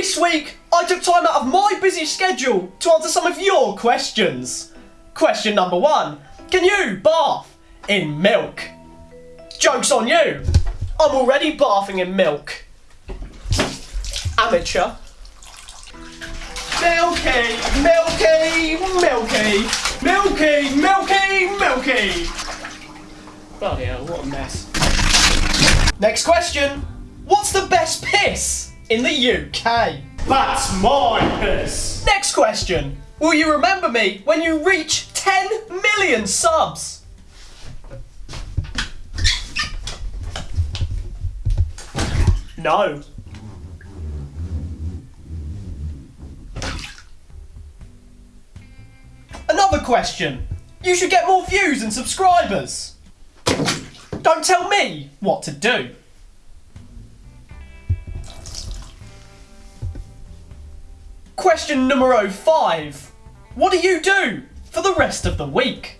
This week, I took time out of my busy schedule to answer some of your questions. Question number one Can you bath in milk? Joke's on you! I'm already bathing in milk. Amateur. Milky, milky, milky, milky, milky, milky. Bloody hell, what a mess. Next question. What's the best piss in the UK? That's my piss. Next question. Will you remember me when you reach 10 million subs? No. Another question. You should get more views and subscribers. Don't tell me what to do. Question number five. What do you do for the rest of the week?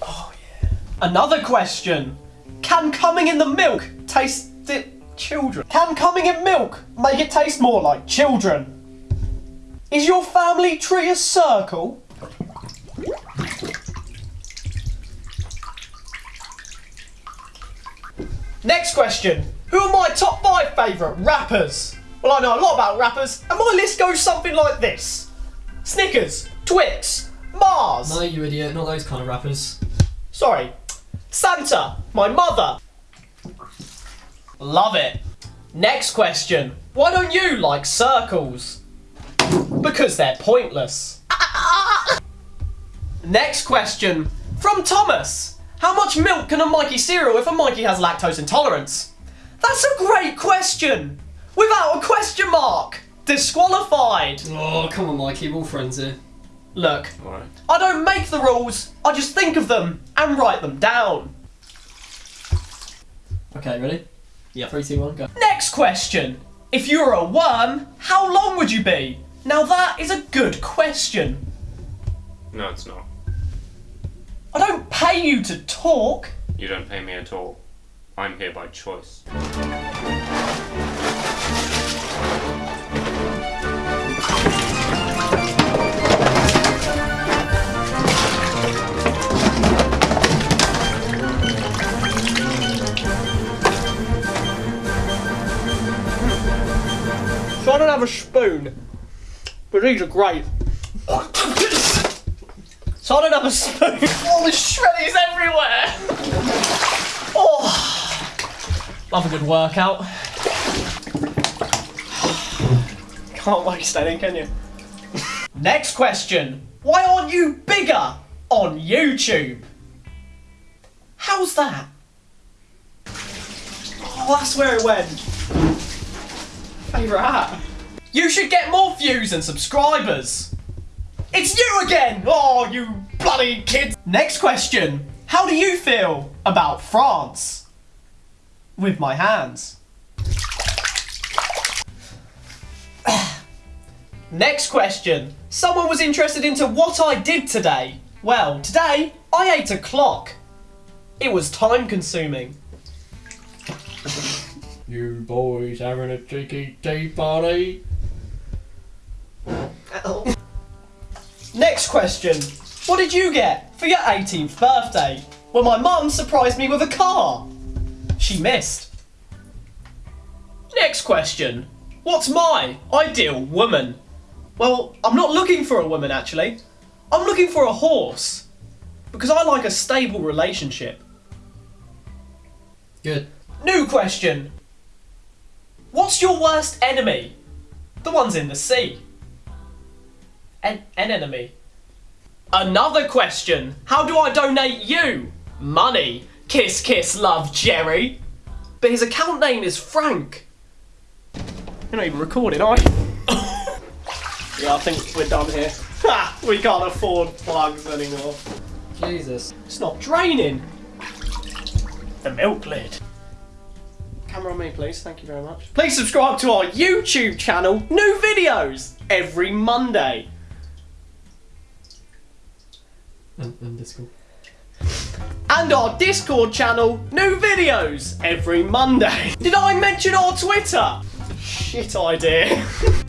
Oh yeah. Another question. Can coming in the milk taste it children? Can coming in milk make it taste more like children? Is your family tree a circle? Next question. Who are my top five favourite rappers? Well, I know a lot about rappers, and my list goes something like this Snickers, Twix, Mars. No, you idiot, not those kind of rappers. Sorry. Santa, my mother. Love it. Next question. Why don't you like circles? Because they're pointless. Next question. From Thomas. How much milk can a Mikey cereal if a Mikey has lactose intolerance? That's a great question. Without a question mark. Disqualified. Oh, come on, Mikey, we're all friends here. Look, Alright. I don't make the rules. I just think of them and write them down. Okay, ready? Yeah. Three, two, one, go. Next question. If you were a worm, how long would you be? Now that is a good question. No, it's not. I don't pay you to talk. You don't pay me at all. I'm here by choice. I don't have a spoon. But these are great. so I don't have a spoon. All the shreddies everywhere. Oh. Love a good workout. Can't waste any, can you? Next question. Why aren't you bigger on YouTube? How's that? Oh, that's where it went. You should get more views and subscribers. It's you again! Oh, you bloody kids! Next question. How do you feel about France? With my hands. Next question. Someone was interested into what I did today. Well, today I ate a clock. It was time consuming. You boys having a cheeky tea party? Next question. What did you get for your 18th birthday? Well, my mum surprised me with a car. She missed. Next question. What's my ideal woman? Well, I'm not looking for a woman actually. I'm looking for a horse. Because I like a stable relationship. Good. New question. What's your worst enemy? The ones in the sea. An, an enemy. Another question. How do I donate you? Money. Kiss, kiss, love, Jerry. But his account name is Frank. You're not even recording, are you? yeah, I think we're done here. Ha! We can't afford plugs anymore. Jesus. It's not draining. The milk lid. Camera on me, please. Thank you very much. Please subscribe to our YouTube channel. New videos every Monday. And, and Discord. And our Discord channel, new videos every Monday. Did I mention our Twitter? Shit idea.